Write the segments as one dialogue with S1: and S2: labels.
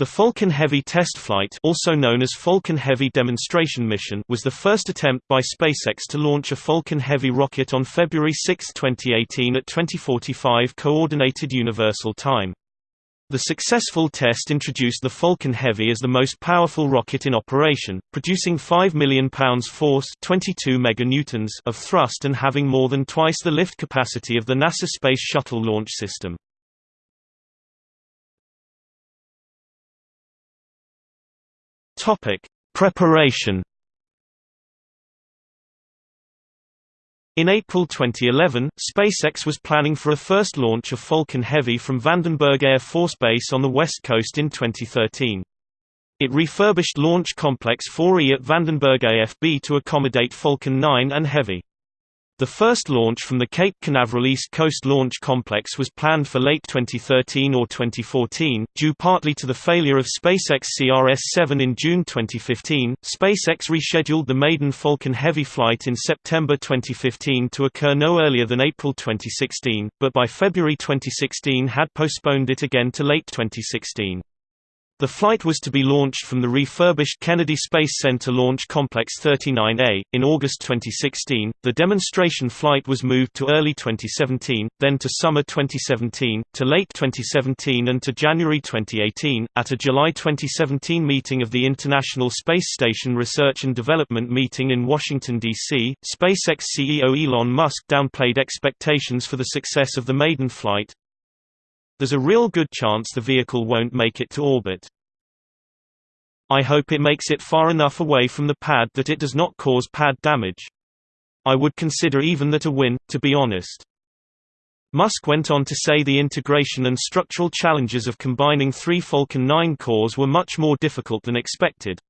S1: The Falcon Heavy test flight also known as Falcon Heavy Demonstration Mission was the first attempt by SpaceX to launch a Falcon Heavy rocket on February 6, 2018 at 2045 Coordinated Universal Time. The successful test introduced the Falcon Heavy as the most powerful rocket in operation, producing 5 million pounds force 22 meganewtons of thrust and having more than twice the lift capacity of the NASA Space Shuttle launch system. Topic: Preparation. In April 2011, SpaceX was planning for a first launch of Falcon Heavy from Vandenberg Air Force Base on the West Coast in 2013. It refurbished Launch Complex 4E at Vandenberg AFB to accommodate Falcon 9 and Heavy. The first launch from the Cape Canaveral East Coast Launch Complex was planned for late 2013 or 2014, due partly to the failure of SpaceX CRS-7 in June 2015. SpaceX rescheduled the maiden Falcon Heavy flight in September 2015 to occur no earlier than April 2016, but by February 2016 had postponed it again to late 2016. The flight was to be launched from the refurbished Kennedy Space Center Launch Complex 39A. In August 2016, the demonstration flight was moved to early 2017, then to summer 2017, to late 2017 and to January 2018. At a July 2017 meeting of the International Space Station Research and Development meeting in Washington, D.C., SpaceX CEO Elon Musk downplayed expectations for the success of the maiden flight, there's a real good chance the vehicle won't make it to orbit. I hope it makes it far enough away from the pad that it does not cause pad damage. I would consider even that a win, to be honest. Musk went on to say the integration and structural challenges of combining three Falcon 9 cores were much more difficult than expected.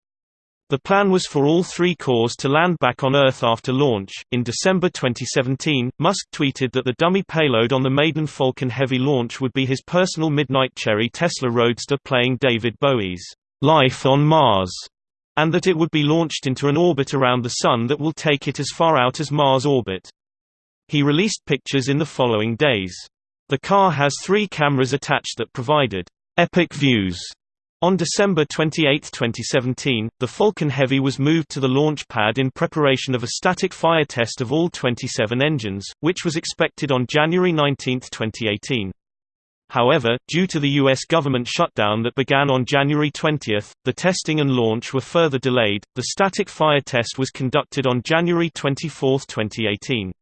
S1: The plan was for all three cores to land back on Earth after launch. In December 2017, Musk tweeted that the dummy payload on the maiden Falcon Heavy launch would be his personal Midnight Cherry Tesla Roadster playing David Bowie's Life on Mars, and that it would be launched into an orbit around the Sun that will take it as far out as Mars orbit. He released pictures in the following days. The car has three cameras attached that provided epic views on December 28, 2017, the Falcon Heavy was moved to the launch pad in preparation of a static fire test of all 27 engines, which was expected on January 19, 2018. However, due to the U.S. government shutdown that began on January 20, the testing and launch were further delayed. The static fire test was conducted on January 24, 2018.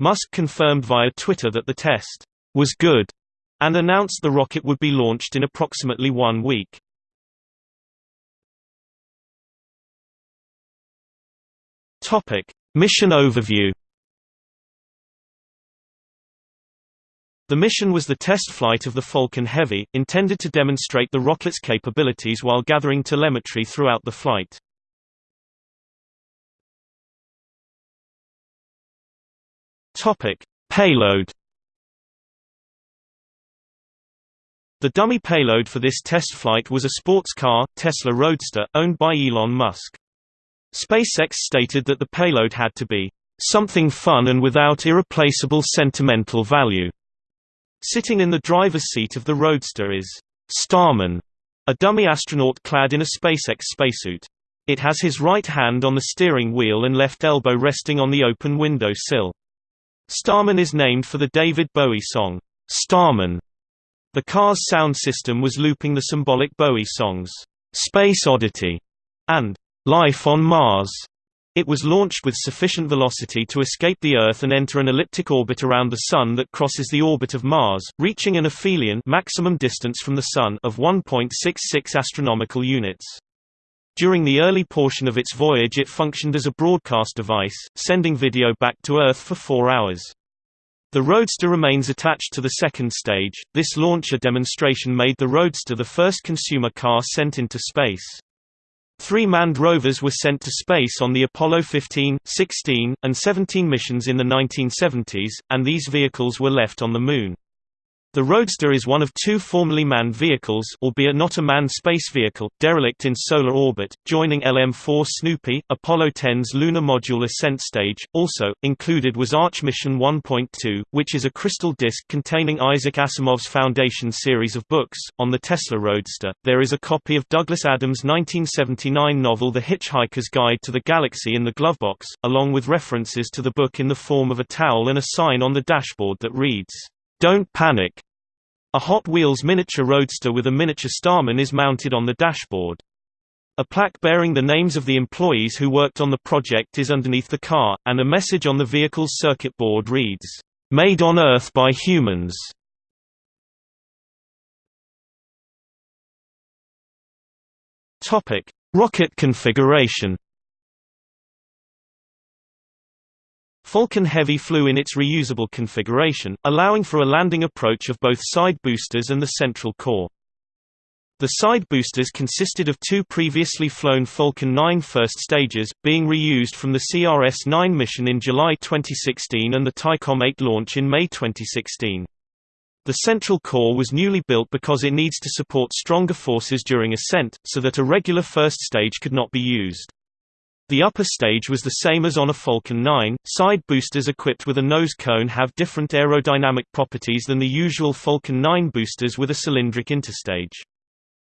S1: Musk confirmed via Twitter that the test was good and announced the rocket would be launched in approximately one week. Mission overview. The mission was the test flight of the Falcon Heavy, intended to demonstrate the rocket's capabilities while gathering telemetry throughout the flight. Topic: Payload The dummy payload for this test flight was a sports car, Tesla Roadster, owned by Elon Musk. SpaceX stated that the payload had to be something fun and without irreplaceable sentimental value. Sitting in the driver's seat of the Roadster is Starman, a dummy astronaut clad in a SpaceX spacesuit. It has his right hand on the steering wheel and left elbow resting on the open window sill. Starman is named for the David Bowie song, Starman, the car's sound system was looping the symbolic Bowie songs, Space Oddity and Life on Mars. It was launched with sufficient velocity to escape the Earth and enter an elliptic orbit around the Sun that crosses the orbit of Mars, reaching an aphelion maximum distance from the Sun of 1.66 astronomical units. During the early portion of its voyage it functioned as a broadcast device, sending video back to Earth for four hours. The Roadster remains attached to the second stage. This launcher demonstration made the Roadster the first consumer car sent into space. Three manned rovers were sent to space on the Apollo 15, 16, and 17 missions in the 1970s, and these vehicles were left on the Moon. The Roadster is one of two formerly manned vehicles albeit not a manned space vehicle, derelict in solar orbit, joining LM-4 Snoopy, Apollo 10's Lunar Module ascent stage. Also, included was Arch Mission 1.2, which is a crystal disk containing Isaac Asimov's Foundation series of books. On the Tesla Roadster, there is a copy of Douglas Adams' 1979 novel The Hitchhiker's Guide to the Galaxy in the glovebox, along with references to the book in the form of a towel and a sign on the dashboard that reads, don't panic. A Hot Wheels miniature roadster with a miniature Starman is mounted on the dashboard. A plaque bearing the names of the employees who worked on the project is underneath the car, and a message on the vehicle's circuit board reads, "Made on Earth by Humans." Rocket configuration. Falcon Heavy flew in its reusable configuration, allowing for a landing approach of both side boosters and the central core. The side boosters consisted of two previously flown Falcon 9 first stages, being reused from the CRS-9 mission in July 2016 and the Thaicom 8 launch in May 2016. The central core was newly built because it needs to support stronger forces during ascent, so that a regular first stage could not be used. The upper stage was the same as on a Falcon 9. Side boosters equipped with a nose cone have different aerodynamic properties than the usual Falcon 9 boosters with a cylindric interstage.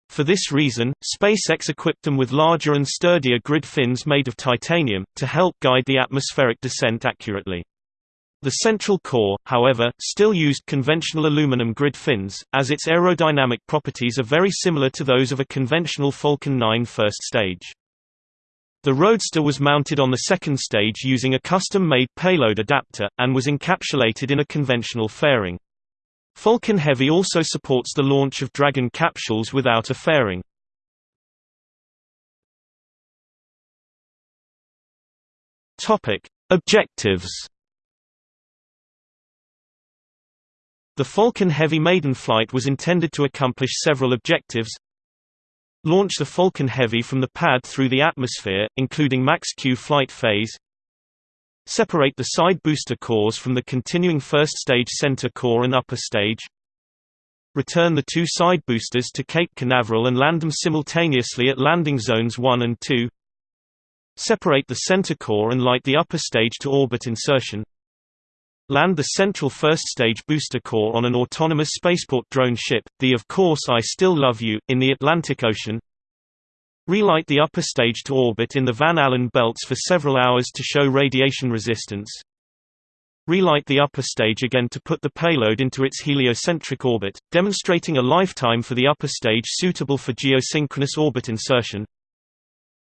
S1: For this reason, SpaceX equipped them with larger and sturdier grid fins made of titanium, to help guide the atmospheric descent accurately. The central core, however, still used conventional aluminum grid fins, as its aerodynamic properties are very similar to those of a conventional Falcon 9 first stage. The Roadster was mounted on the second stage using a custom-made payload adapter, and was encapsulated in a conventional fairing. Falcon Heavy also supports the launch of Dragon capsules without a fairing. Objectives The Falcon Heavy maiden flight was intended to accomplish several objectives Launch the Falcon Heavy from the pad through the atmosphere, including max-Q flight phase. Separate the side booster cores from the continuing first stage center core and upper stage. Return the two side boosters to Cape Canaveral and land them simultaneously at landing zones 1 and 2. Separate the center core and light the upper stage to orbit insertion. Land the central first-stage booster core on an autonomous spaceport drone ship, the Of Course I Still Love You, in the Atlantic Ocean. Relight the upper stage to orbit in the Van Allen belts for several hours to show radiation resistance. Relight the upper stage again to put the payload into its heliocentric orbit, demonstrating a lifetime for the upper stage suitable for geosynchronous orbit insertion.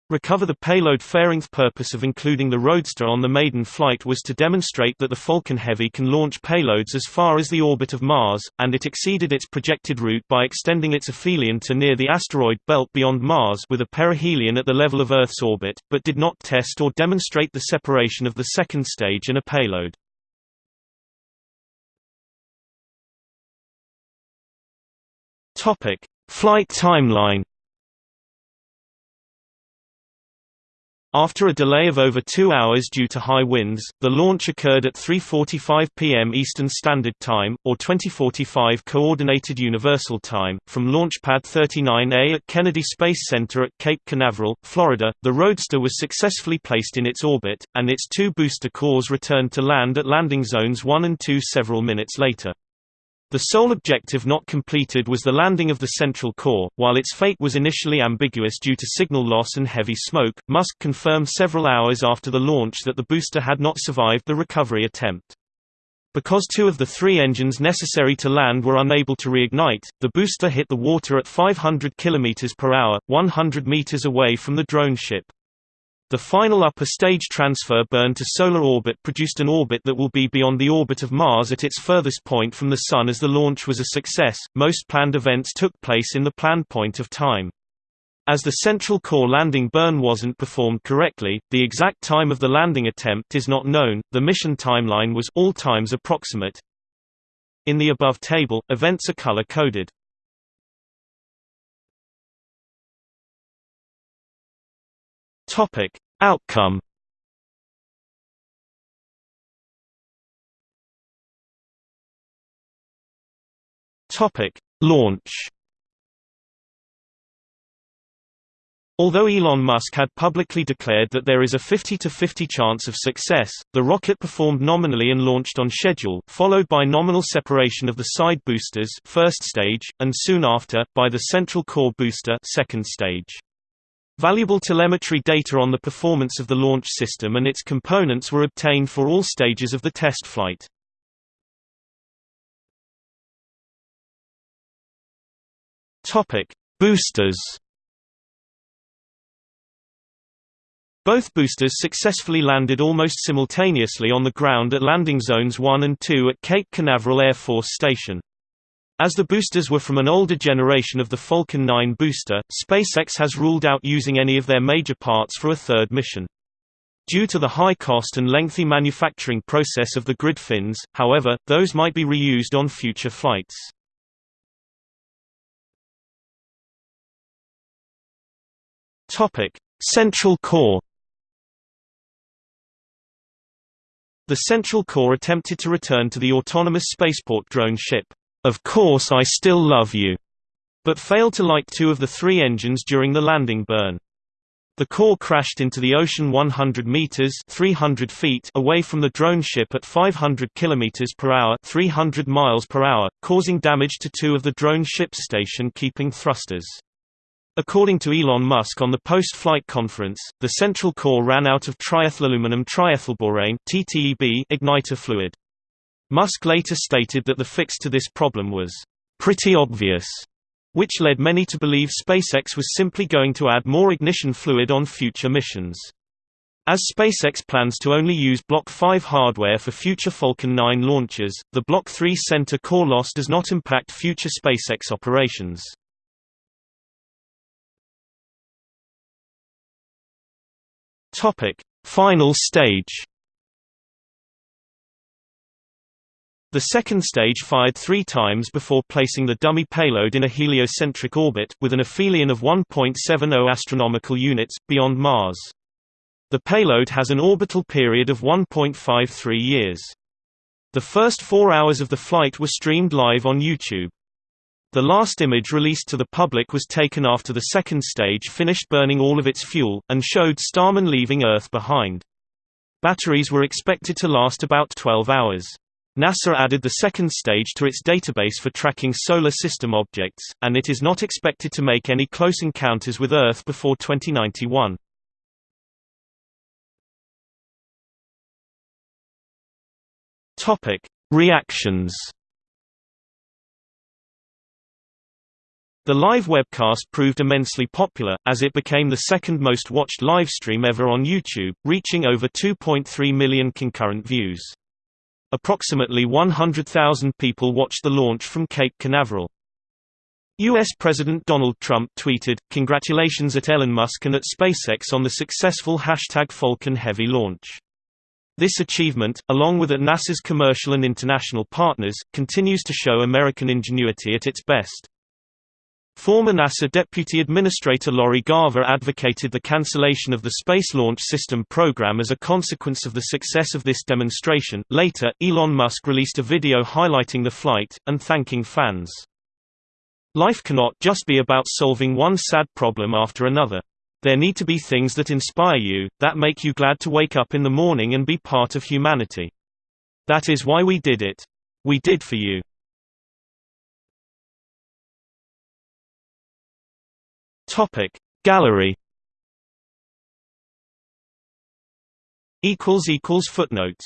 S1: Recover the payload fairing's purpose of including the Roadster on the maiden flight was to demonstrate that the Falcon Heavy can launch payloads as far as the orbit of Mars, and it exceeded its projected route by extending its aphelion to near the asteroid belt beyond Mars with a perihelion at the level of Earth's orbit, but did not test or demonstrate the separation of the second stage and a payload. Flight timeline After a delay of over two hours due to high winds, the launch occurred at 3.45 p.m. Eastern Standard Time, or 2045 Coordinated Universal Time, from Launch Pad 39A at Kennedy Space Center at Cape Canaveral, Florida. The Roadster was successfully placed in its orbit, and its two booster cores returned to land at landing zones 1 and 2 several minutes later. The sole objective not completed was the landing of the central core. While its fate was initially ambiguous due to signal loss and heavy smoke, Musk confirmed several hours after the launch that the booster had not survived the recovery attempt. Because two of the three engines necessary to land were unable to reignite, the booster hit the water at 500 km per hour, 100 meters away from the drone ship. The final upper stage transfer burn to solar orbit produced an orbit that will be beyond the orbit of Mars at its furthest point from the Sun as the launch was a success. Most planned events took place in the planned point of time. As the central core landing burn wasn't performed correctly, the exact time of the landing attempt is not known. The mission timeline was all times approximate. In the above table, events are color coded. Topic: Outcome. Topic: Launch Although Elon Musk had publicly declared that there is a 50-50 chance of success, the rocket performed nominally and launched on schedule, followed by nominal separation of the side boosters first stage, and soon after, by the central core booster second stage. Valuable telemetry data on the performance of the launch system and its components were obtained for all stages of the test flight. Boosters Both boosters successfully landed almost simultaneously on the ground at landing zones 1 and 2 at Cape Canaveral Air Force Station. As the boosters were from an older generation of the Falcon 9 booster, SpaceX has ruled out using any of their major parts for a third mission. Due to the high cost and lengthy manufacturing process of the grid fins, however, those might be reused on future flights. Central core The Central Core attempted to return to the autonomous spaceport drone ship, Of Course I Still Love You, but failed to light two of the three engines during the landing burn. The core crashed into the ocean 100 meters (300 feet) away from the drone ship at 500 kilometers per hour (300 miles per hour), causing damage to two of the drone ship's station-keeping thrusters. According to Elon Musk on the post-flight conference, the central core ran out of triethylaluminum triethylborane (TTEB) igniter fluid. Musk later stated that the fix to this problem was pretty obvious, which led many to believe SpaceX was simply going to add more ignition fluid on future missions. As SpaceX plans to only use Block 5 hardware for future Falcon 9 launches, the Block 3 center core loss does not impact future SpaceX operations. Final stage. The second stage fired three times before placing the dummy payload in a heliocentric orbit, with an aphelion of 1.70 astronomical units, beyond Mars. The payload has an orbital period of 1.53 years. The first four hours of the flight were streamed live on YouTube. The last image released to the public was taken after the second stage finished burning all of its fuel, and showed Starman leaving Earth behind. Batteries were expected to last about 12 hours. NASA added the second stage to its database for tracking solar system objects, and it is not expected to make any close encounters with Earth before 2091. Topic: Reactions The live webcast proved immensely popular, as it became the second most watched livestream ever on YouTube, reaching over 2.3 million concurrent views. Approximately 100,000 people watched the launch from Cape Canaveral. U.S. President Donald Trump tweeted, Congratulations at Elon Musk and at SpaceX on the successful hashtag Falcon Heavy launch. This achievement, along with at NASA's commercial and international partners, continues to show American ingenuity at its best. Former NASA Deputy Administrator Lori Garver advocated the cancellation of the Space Launch System program as a consequence of the success of this demonstration. Later, Elon Musk released a video highlighting the flight, and thanking fans. Life cannot just be about solving one sad problem after another. There need to be things that inspire you, that make you glad to wake up in the morning and be part of humanity. That is why we did it. We did for you. Topic. Gallery equals equals footnotes